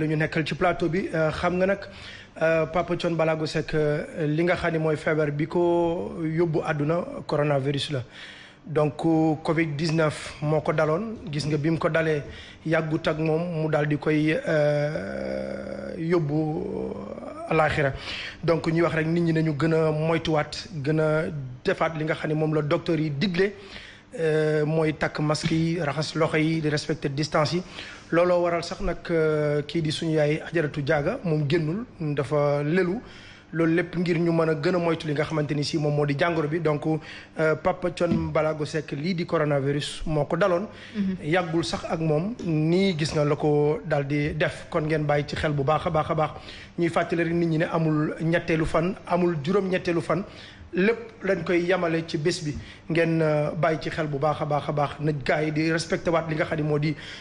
lu ñu nekkal ci plateau bi euh, xam nga nag euh, Papa Thione Ballago Seck euh, li nga xam ne mooy feebar bi ko yóbbu àdduna coronavirus la donc Covid 19 moo ko daloon gis nga bi mu ko dalee yàggut ak moom mu daal di koy euh, yóbbu euh, alaaxira donc ñuy wax rek nit ñi nañu gën a moytuwaat gën a defaat li nga xam ne moom la docteur yi digle euh, mooy takk masque yi raxas loxo yi di respecter distance yi. looloo waral sax nag kii di suñu yaay ajaratu jaaga moom génnul dafa lelu loolu lépp ngir ñu mën a gën a moytu li nga xamante ni si moom moo di jàngoro bi donc euh, Papa Thione Ballago Seck lii di coronavirus moo ko daloon. Mhm. yàggul sax ak moom nii gis nga la ko daal di def kon ngeen bàyyi ci xel bu baax a baax a baax ñuy fàttali rek nit ñi ne amul ñetteelu fan amul juróom-ñetteelu fan. lépp lañ koy yamale ci bés bi ngeen euh, bàyyi ci xel bu baax a baax a baax na gars yi di respecté waat li nga xam ne moo di